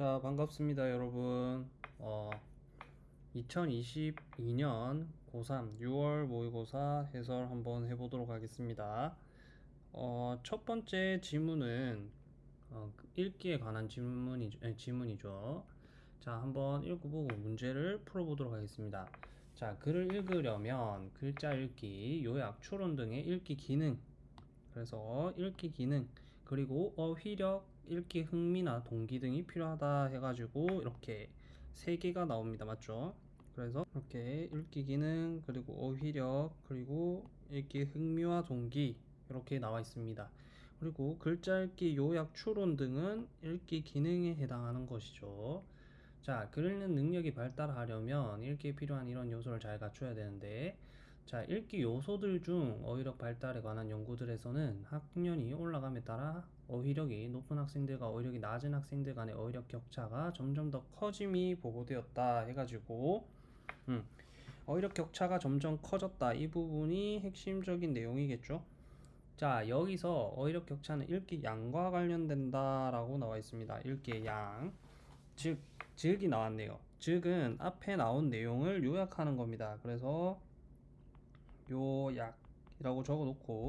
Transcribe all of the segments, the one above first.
자 반갑습니다 여러분. 어, 2022년 고3 6월 모의고사 해설 한번 해보도록 하겠습니다. 어, 첫 번째 지문은 어, 읽기에 관한 질문이죠, 에, 지문이죠. 자 한번 읽어보고 문제를 풀어보도록 하겠습니다. 자 글을 읽으려면 글자 읽기, 요약, 추론 등의 읽기 기능. 그래서 읽기 기능 그리고 어휘력, 읽기 흥미나 동기 등이 필요하다 해가지고 이렇게 세 개가 나옵니다. 맞죠? 그래서 이렇게 읽기 기능 그리고 어휘력 그리고 읽기 흥미와 동기 이렇게 나와 있습니다. 그리고 글자 읽기, 요약, 추론 등은 읽기 기능에 해당하는 것이죠. 자, 글 읽는 능력이 발달하려면 읽기에 필요한 이런 요소를 잘 갖춰야 되는데 자, 읽기 요소들 중 어휘력 발달에 관한 연구들에서는 학년이 올라감에 따라 어휘력이 높은 학생들과 어휘력이 낮은 학생들 간의 어휘력 격차가 점점 더 커짐이 보고되었다 해가지고 음, 어휘력 격차가 점점 커졌다. 이 부분이 핵심적인 내용이겠죠? 자 여기서 어휘력 격차는 읽기 양과 관련된다 라고 나와 있습니다. 읽기의 양즉 즉이 나왔네요. 즉은 앞에 나온 내용을 요약하는 겁니다. 그래서 요약이라고 적어 놓고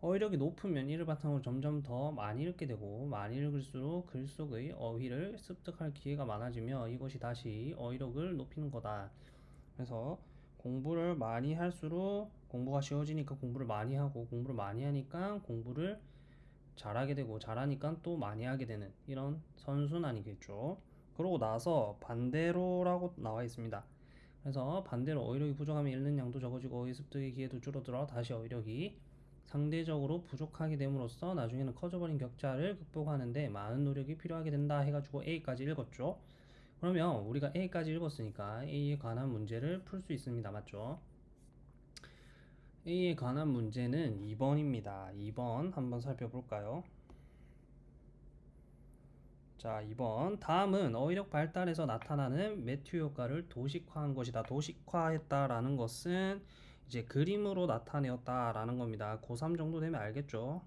어휘력이 높으면 이를 바탕으로 점점 더 많이 읽게 되고 많이 읽을수록 글 속의 어휘를 습득할 기회가 많아지며 이것이 다시 어휘력을 높이는 거다. 그래서 공부를 많이 할수록 공부가 쉬워지니까 공부를 많이 하고 공부를 많이 하니까 공부를 잘하게 되고 잘하니까 또 많이 하게 되는 이런 선순환이겠죠. 그러고 나서 반대로라고 나와 있습니다. 그래서 반대로 어휘력이 부족하면 읽는 양도 적어지고 어휘 습득의 기회도 줄어들어 다시 어휘력이 상대적으로 부족하게 됨으로써 나중에는 커져버린 격차를 극복하는데 많은 노력이 필요하게 된다 해가지고 A까지 읽었죠. 그러면 우리가 A까지 읽었으니까 A에 관한 문제를 풀 수 있습니다. 맞죠? A에 관한 문제는 2번입니다. 2번 한번 살펴볼까요? 자 2번 다음은 어휘력 발달에서 나타나는 매튜 효과를 도식화한 것이다. 도식화했다라는 것은 이제 그림으로 나타내었다라는 겁니다. 고3 정도 되면 알겠죠?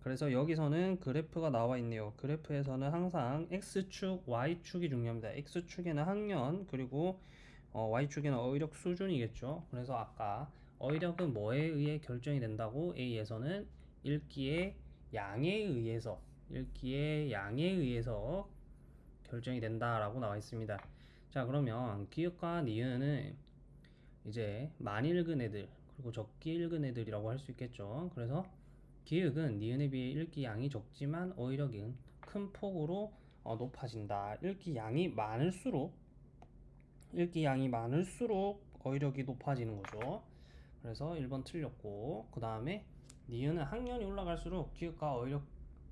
그래서 여기서는 그래프가 나와 있네요. 그래프에서는 항상 X축, Y축이 중요합니다. X축에는 학년 그리고 어, Y축에는 어휘력 수준이겠죠? 그래서 아까 어휘력은 뭐에 의해 결정이 된다고? A에서는 읽기의 양에 의해서 읽기의 양에 의해서 결정이 된다라고 나와 있습니다. 자 그러면 기역과 니은은 이제 많이 읽은 애들 그리고 적게 읽은 애들이라고 할 수 있겠죠. 그래서 기역은 니은에 비해 읽기 양이 적지만 어휘력은 큰 폭으로 어, 높아진다. 읽기 양이 많을수록 읽기 양이 많을수록 어휘력이 높아지는 거죠. 그래서 1번 틀렸고 그 다음에 니은은 학년이 올라갈수록 기역과 어휘력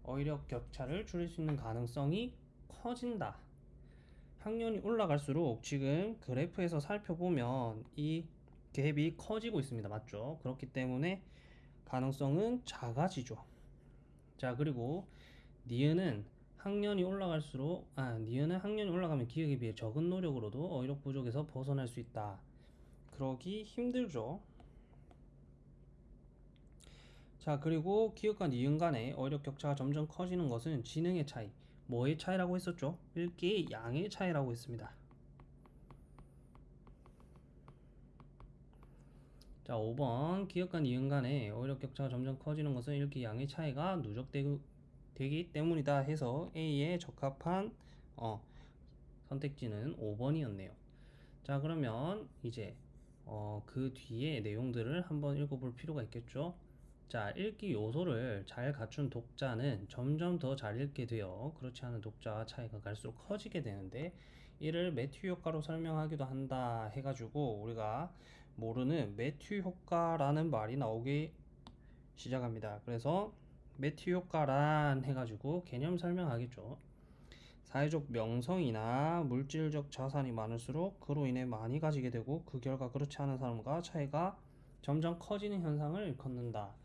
어휘력 격차를 줄일 수 있는 가능성이 커진다. 학년이 올라갈수록 지금 그래프에서 살펴보면 이 갭이 커지고 있습니다. 맞죠? 그렇기 때문에 가능성은 작아지죠. 자, 그리고 니은은 학년이 올라갈수록 아, 니은은 학년이 올라가면 기억에 비해 적은 노력으로도 어휘력 부족에서 벗어날 수 있다. 그러기 힘들죠. 자 그리고 기업과 니은 간의 어휘력 격차가 점점 커지는 것은 지능의 차이 뭐의 차이라고 했었죠? 읽기 양의 차이라고 했습니다. 자 5번. 기업과 니은 간의 어휘력 격차가 점점 커지는 것은 읽기 양의 차이가 누적되기 때문이다 해서 A에 적합한 어, 선택지는 5번이었네요. 자 그러면 이제 어, 그 뒤에 내용들을 한번 읽어볼 필요가 있겠죠 자, 읽기 요소를 잘 갖춘 독자는 점점 더 잘 읽게 되어 그렇지 않은 독자와 차이가 갈수록 커지게 되는데 이를 매튜 효과로 설명하기도 한다 해가지고 우리가 모르는 매튜 효과라는 말이 나오기 시작합니다. 그래서 매튜 효과란 해가지고 개념 설명하겠죠. 사회적 명성이나 물질적 자산이 많을수록 그로 인해 많이 가지게 되고 그 결과 그렇지 않은 사람과 차이가 점점 커지는 현상을 일컫는다.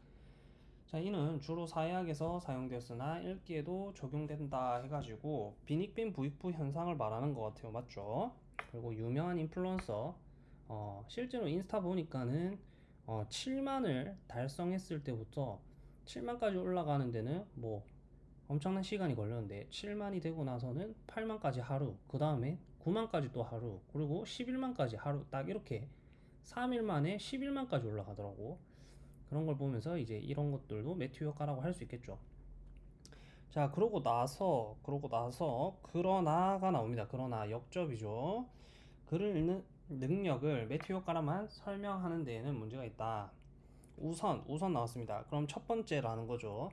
자, 이는 주로 사회학에서 사용되었으나 읽기에도 적용된다 해가지고 빈익빈 부익부 현상을 말하는 것 같아요. 맞죠? 그리고 유명한 인플루언서 어, 실제로 인스타 보니까는 어, 7만을 달성했을 때부터 7만까지 올라가는 데는 뭐 엄청난 시간이 걸렸는데 7만이 되고 나서는 8만까지 하루, 그 다음에 9만까지 또 하루, 그리고 11만까지 하루 딱 이렇게 3일 만에 11만까지 올라가더라고. 그런 걸 보면서 이제 이런 것들도 매튜 효과라고 할 수 있겠죠. 자, 그러고 나서 그러고 나서 그러나가 나옵니다. 그러나 역접이죠. 글을 읽는 능력을 매튜 효과라만 설명하는 데에는 문제가 있다. 우선 우선 나왔습니다. 그럼 첫 번째라는 거죠.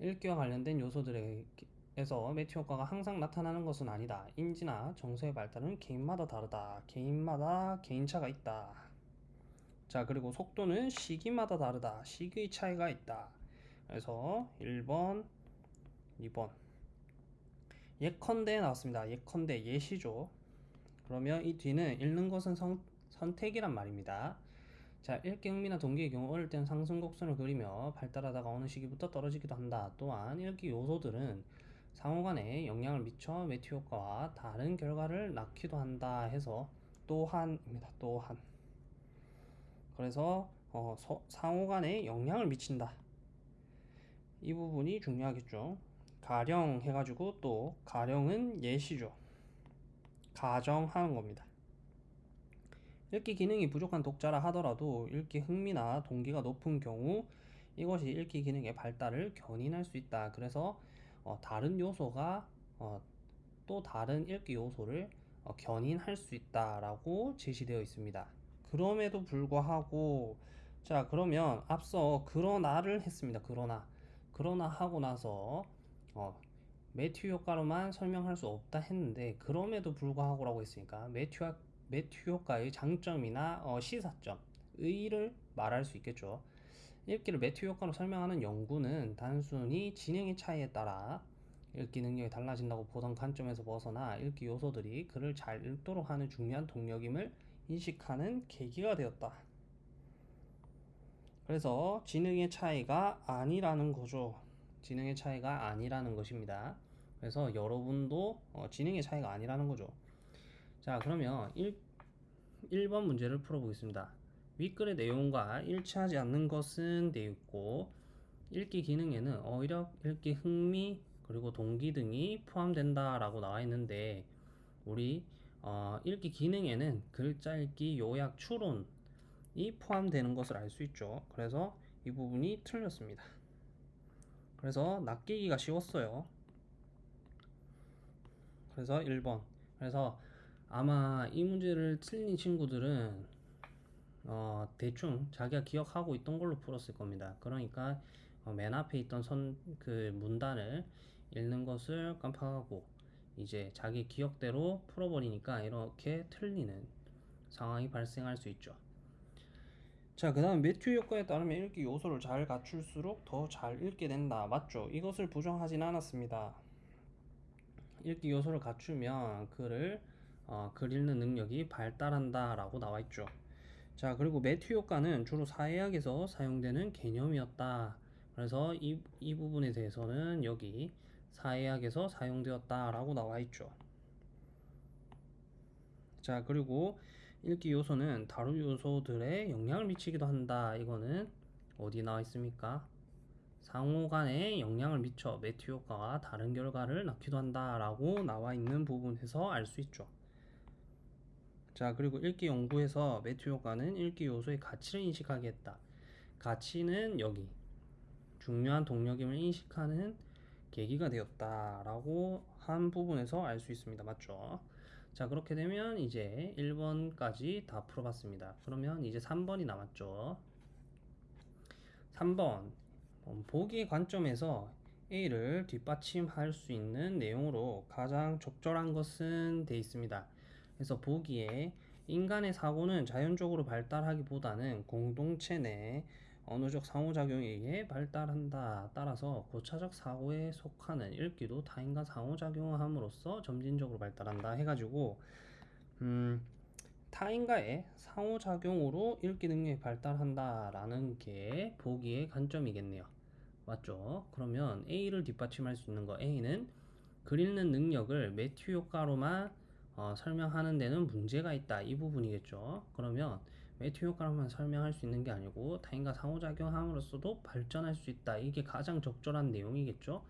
읽기와 관련된 요소들에서 매튜 효과가 항상 나타나는 것은 아니다. 인지나 정서의 발달은 개인마다 다르다. 개인마다 개인차가 있다. 자, 그리고 속도는 시기마다 다르다. 시기의 차이가 있다. 그래서 1번, 2번. 예컨대 나왔습니다. 예컨대 예시죠. 그러면 이 뒤는 읽는 것은 선, 선택이란 말입니다. 자, 읽기 흥미나 동기의 경우 어릴 때는 상승 곡선을 그리며 발달하다가 어느 시기부터 떨어지기도 한다. 또한 읽기 요소들은 상호간에 영향을 미쳐 매튜 효과와 다른 결과를 낳기도 한다 해서 또한입니다. 또한. 그래서 어, 서, 상호간에 영향을 미친다. 이 부분이 중요하겠죠. 가령 해가지고 또 가령은 예시죠. 가정하는 겁니다. 읽기 기능이 부족한 독자라 하더라도 읽기 흥미나 동기가 높은 경우 이것이 읽기 기능의 발달을 견인할 수 있다. 그래서 어, 다른 요소가 어, 또 다른 읽기 요소를 어, 견인할 수 있다라고 제시되어 있습니다. 그럼에도 불구하고 자 그러면 앞서 그러나를 했습니다. 그러나 그러나 하고 나서 어, 매튜 효과로만 설명할 수 없다 했는데 그럼에도 불구하고 라고 했으니까 매튜 매튜 효과의 장점이나 어, 시사점, 의의를 말할 수 있겠죠. 읽기를 매튜 효과로 설명하는 연구는 단순히 진행의 차이에 따라 읽기 능력이 달라진다고 보던 관점에서 벗어나 읽기 요소들이 글을 잘 읽도록 하는 중요한 동력임을 인식하는 계기가 되었다. 그래서 지능의 차이가 아니라는 거죠. 지능의 차이가 아니라는 것입니다. 그래서 여러분도 어, 지능의 차이가 아니라는 거죠. 자, 그러면 1, 1번 문제를 풀어보겠습니다. 윗글의 내용과 일치하지 않는 것은 되어 있고 읽기 기능에는 어휘력, 읽기 흥미, 그리고 동기 등이 포함된다 라고 나와 있는데 우리 어, 읽기 기능에는 글자 읽기, 요약, 추론이 포함되는 것을 알 수 있죠. 그래서 이 부분이 틀렸습니다. 그래서 낚이기가 쉬웠어요. 그래서 1번. 그래서 아마 이 문제를 틀린 친구들은 어, 대충 자기가 기억하고 있던 걸로 풀었을 겁니다. 그러니까 어, 맨 앞에 있던 선 그 문단을 읽는 것을 깜빡하고 이제 자기 기억대로 풀어버리니까 이렇게 틀리는 상황이 발생할 수 있죠. 자, 그 다음 매튜 효과에 따르면 읽기 요소를 잘 갖출수록 더 잘 읽게 된다. 맞죠? 이것을 부정하진 않았습니다. 읽기 요소를 갖추면 글을 어, 글 읽는 능력이 발달한다 라고 나와 있죠. 자, 그리고 매튜 효과는 주로 사회학에서 사용되는 개념이었다. 그래서 이, 이 부분에 대해서는 여기 사회학에서 사용되었다 라고 나와 있죠. 자, 그리고 읽기 요소는 다른 요소들에 영향을 미치기도 한다. 이거는 어디 나와 있습니까? 상호 간에 영향을 미쳐 매튜 효과와 다른 결과를 낳기도 한다라고 나와 있는 부분에서 알 수 있죠. 자, 그리고 읽기 연구에서 매튜 효과는 읽기 요소의 가치를 인식하게 했다. 가치는 여기 중요한 동력임을 인식하는 계기가 되었다라고 한 부분에서 알 수 있습니다. 맞죠? 자, 그렇게 되면 이제 1번까지 다 풀어봤습니다. 그러면 이제 3번이 남았죠. 3번. 보기의 관점에서 A를 뒷받침할 수 있는 내용으로 가장 적절한 것은 돼 있습니다. 그래서 보기에 인간의 사고는 자연적으로 발달하기보다는 공동체 내 언어적 상호작용에 의해 발달한다. 따라서 고차적 사고에 속하는 읽기도 타인과 상호작용함으로써 점진적으로 발달한다. 해가지고 음, 타인과의 상호작용으로 읽기 능력이 발달한다라는 게 보기의 관점이겠네요. 맞죠? 그러면 A를 뒷받침할 수 있는 거 A는 글 읽는 능력을 매튜 효과로만 어, 설명하는 데는 문제가 있다. 이 부분이겠죠. 그러면 매튜 효과로만 설명할 수 있는 게 아니고 타인과 상호작용함으로써도 발전할 수 있다. 이게 가장 적절한 내용이겠죠.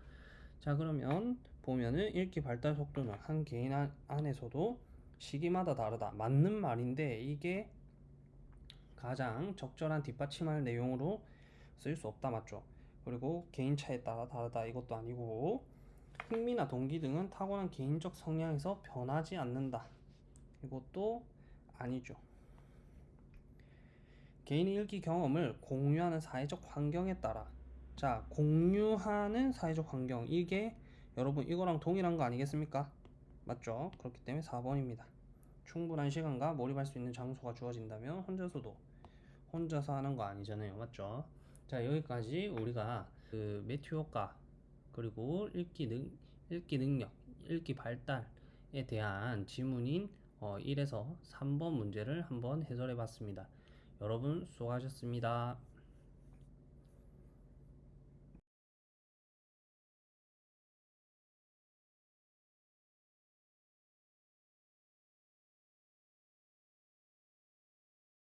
자 그러면 보면은 읽기 발달 속도는 한 개인 안- 안에서도 시기마다 다르다. 맞는 말인데 이게 가장 적절한 뒷받침할 내용으로 쓸 수 없다 맞죠? 그리고 개인 차에 따라 다르다. 이것도 아니고 흥미나 동기 등은 타고난 개인적 성향에서 변하지 않는다. 이것도 아니죠 개인이 읽기 경험을 공유하는 사회적 환경에 따라 자 공유하는 사회적 환경 이게 여러분 이거랑 동일한 거 아니겠습니까? 맞죠? 그렇기 때문에 4번입니다. 충분한 시간과 몰입할 수 있는 장소가 주어진다면 혼자서도 혼자서 하는 거 아니잖아요. 맞죠? 자 여기까지 우리가 그 매튜 효과 그리고 읽기 능 읽기 능력, 읽기 발달에 대한 지문인 어, 1에서 3번 문제를 한번 해설해 봤습니다. 여러분 수고하셨습니다.